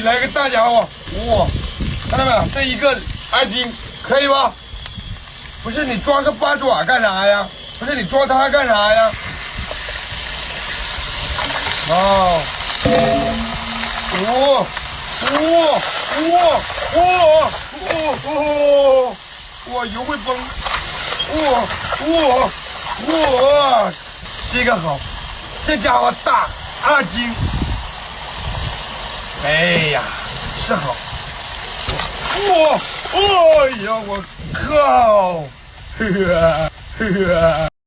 来个大家伙，哇，看到没有？这一个二斤可以吧？不是你抓个八爪干啥呀？不是你抓它干啥呀？哦，哇哇哇哇哇哇！油会崩，哇哇哇！这个好，这家伙大二斤。哎呀，是好。我！哎呀，我靠！呵呵呵呵。